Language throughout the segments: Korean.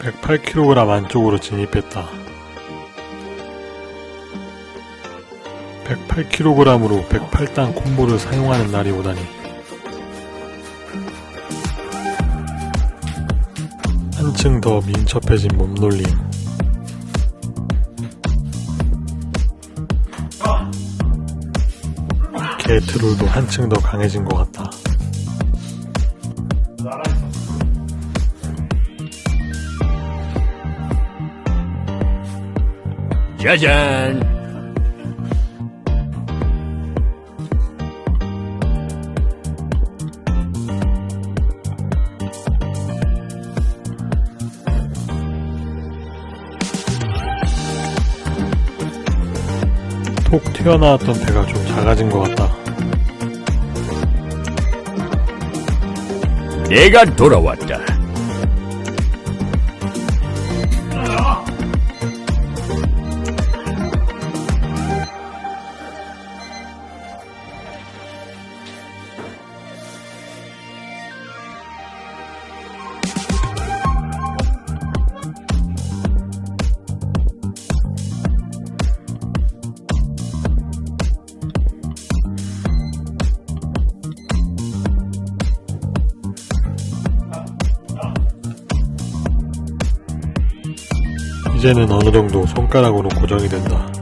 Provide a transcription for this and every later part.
108kg 안쪽으로 진입했다. 108kg으로 108단 콤보를 사용하는 날이 오다니. 한층 더 민첩해진 몸놀림. 게트롤도 한층 더 강해진 것 같다. 짜잔! 톡 튀어나왔던 배가 좀 작아진 것 같다. 내가 돌아왔다. 이제는 어느 정도 손가락으로 고정이 된다.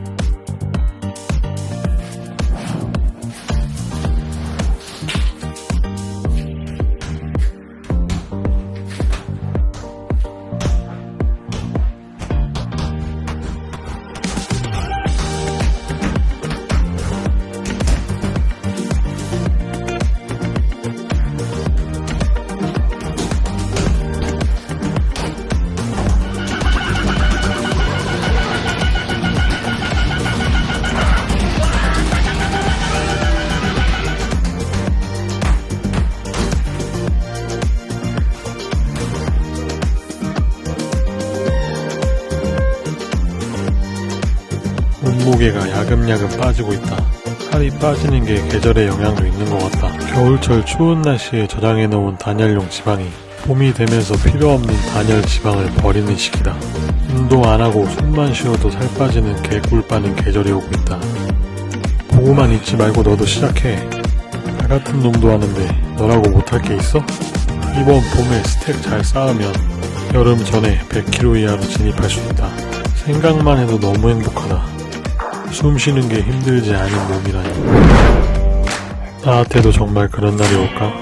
몸무게가 야금야금 빠지고 있다. 살이 빠지는 게 계절의 영향도 있는 것 같다. 겨울철 추운 날씨에 저장해 놓은 단열용 지방이 봄이 되면서 필요 없는 단열 지방을 버리는 시기다. 운동 안 하고 숨만 쉬어도 살 빠지는 개꿀 빠는 계절이 오고 있다. 보고만 있지 말고 너도 시작해. 나 같은 놈도 하는데 너라고 못할 게 있어? 이번 봄에 스택 잘 쌓으면 여름 전에 100kg 이하로 진입할 수 있다. 생각만 해도 너무 행복하다. 숨 쉬는 게 힘들지 않은 몸이라니. 나한테도 정말 그런 날이 올까?